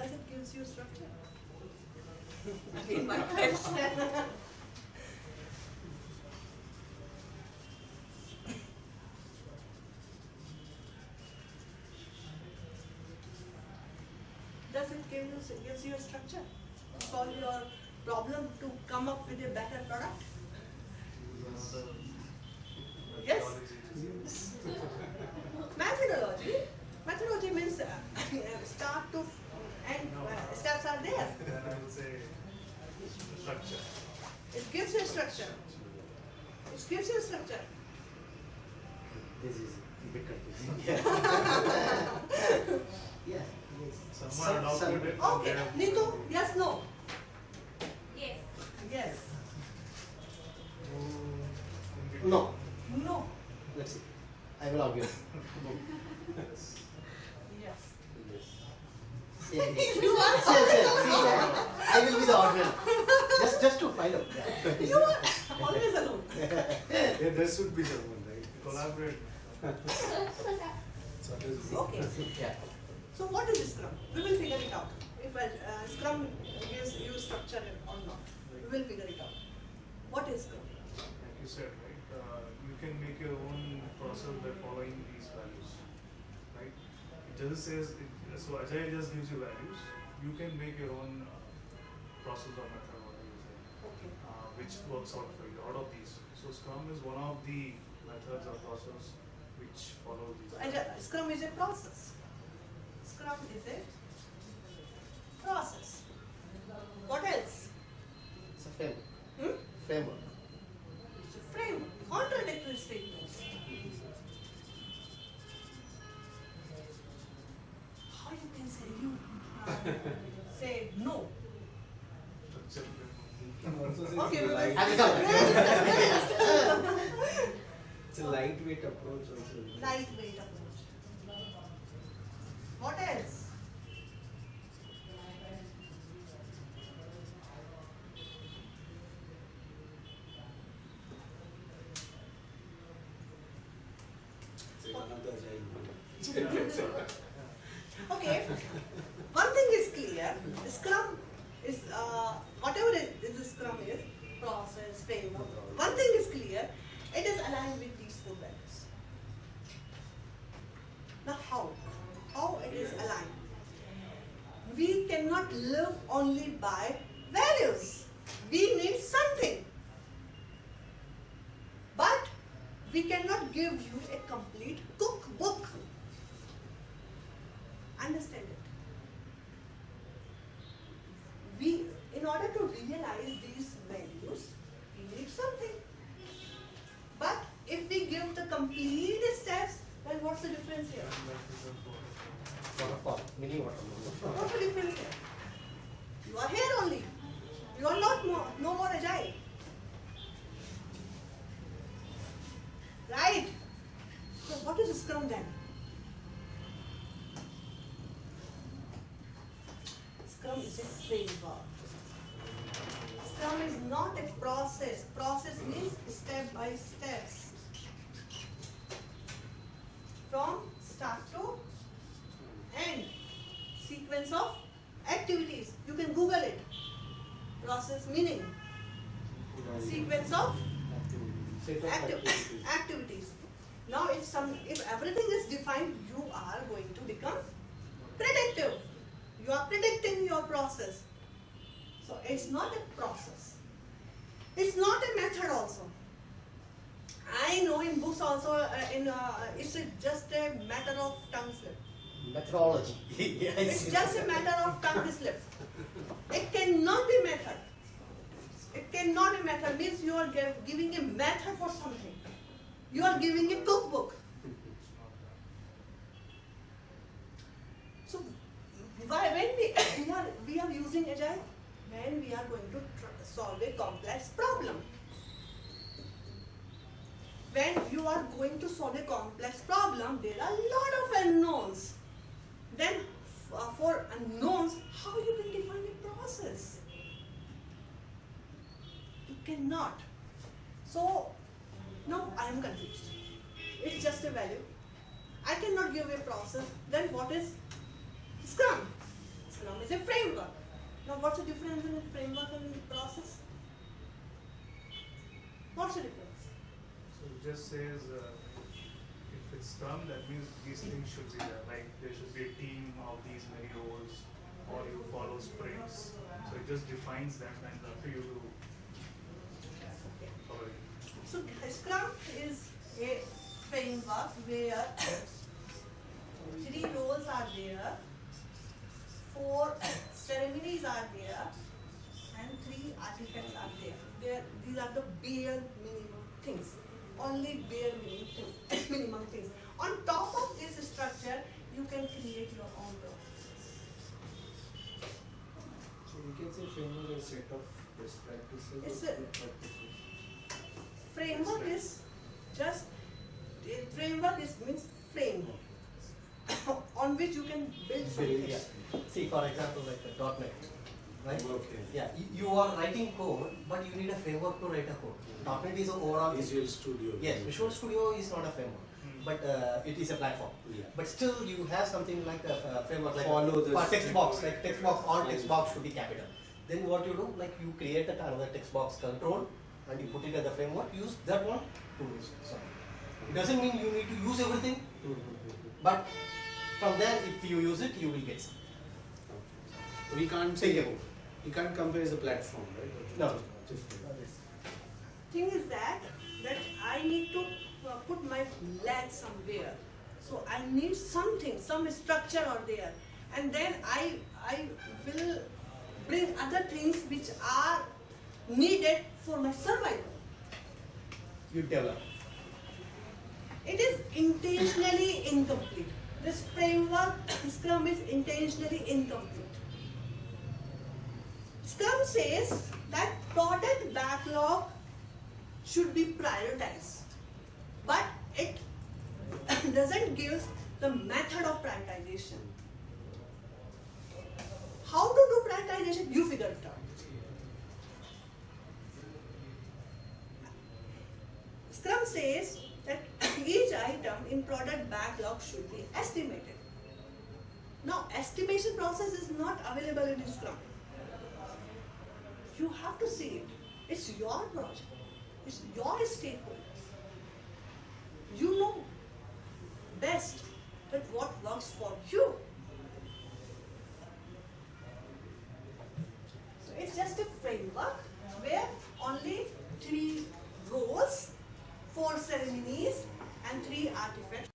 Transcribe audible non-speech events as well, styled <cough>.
does it gives you structure? Again, my question. does it give you gives you a structure solve your problem to come up with a better product? Yes. Methodology means uh, start to end. Steps there. Then I would say structure. It gives you a structure. It gives you a structure. This is a bit confusing. Yeah. yeah. Yes. Someone Some- some- adopted Okay, their- Nitu, yes, no? Sure, sure. See, I- will be the argument. Just, just to find out. You are always alone. Yeah, there should be someone, right? Collaborate. Okay. Yeah. So what is Scrum? We will figure it out. If uh, Scrum gives you structure or not, we will figure it out. What is Scrum? Like you said, right? Uh, you can make your own process by following these values, right? It just says, it, so Agile just gives you values. You can make your own uh, process or method, whatever you say, Okay. uh, which works out for you out of these. So Scrum is one of the methods or process which follow these. So Agile- Scrum is a process. Scrum is a process. What else? It's a framework. Hmm? Framework. It's a framework. Contradictory statements. Say no? Structure framework. Can Okay, it's a will- light- And it's It's a lightweight approach also. Lightweight approach. What else? It's another agile model. <laughs> Okay. Is clear. Scrum is uh, whatever is the Scrum is process framework. One thing is clear. It is aligned with these four values. Now how? How it is aligned? We cannot live only by values. We need something. But we cannot give you a complete cookbook. Understand it. We, in realize these values, we need something. But if we give the complete steps, then what's the difference here? Waterfall. Mini waterfall. What's the difference here? You are here only. You are not more, no more agile. Right? So what is Scrum then? Scrum is a framework. Scrum is not a process. Process means step by steps. From start to end. Sequence of activities. You can Google it. Process meaning. Sequence of activities. activities. Now, if some, if everything is defined, you are going to become predictive. You are predicting your process. So it's not a process. It's not a method also. I know in books also, uh, in uh, it's a, just a matter of tongue slip. Methodology. <laughs> yes. It's just a matter of tongue slip. It cannot be method. It cannot be method means you are gi- giving a method for something. You are giving a cookbook. So why when we, <coughs> we are we are using agile when we are going to solve a complex problem. When you are going to solve a complex problem, there are a lot of unknowns. Then uh, for unknowns, how you can define a process? You cannot. So now I am confused. It's just a value. I cannot give a process. Then what is Scrum? Scrum is a framework. Now, what's the difference in framework and process? What's the difference? So it just says, uh, if it's Scrum, that means these things should be there, like there should be a team of these many roles, or you follow sprints. So it just defines that and up to you to follow it. So, Scrum is a framework where three roles are there, four ceremonies are there, and three artifacts are there. There, these are the bare minimum things, only bare minimum things. <coughs> minimum things. On top of this structure, you can create your own process. So you can say framework is a set of best practices It's a- practices. Framework is just eh, framework is means framework <coughs> on which you can build something. Yeah. See, for example, like the .NET, right? Okay. Yeah, you, you are writing code, but you need a framework to write a code. .NET is an overall. Visual Studio. Yes, Visual Studio is not a framework, Hmm. but uh, it is a platform. Yeah. But still, you have something like a, a framework, like Follow the for text strict- box, like text box, all text box should be capital. Then what you do, like you create a- another text box control, and you put it as a framework. Use that one to so It doesn't mean you need to use everything, but from there, if you use it, you will get some. We can't say, about it. you can't compare as a platform, right? No. Different. Thing is that that I need to uh, put my leg somewhere. So I need something, some structure or there, and then I I will bring other things which are needed for my survival. You develop. It is intentionally incomplete. This framework, Scrum is intentionally incomplete. Scrum says that product backlog should be prioritized, but it <coughs> doesn't give the method of prioritization. How to do prioritization? You figure it out. Scrum says that <coughs> each item in product backlog should be estimated. Now, estimation process is not available in Scrum. You have to see it. It's your project. It's your stakeholders. You know best that what works for you. So it's just a framework where only three roles, four ceremonies, and three artifacts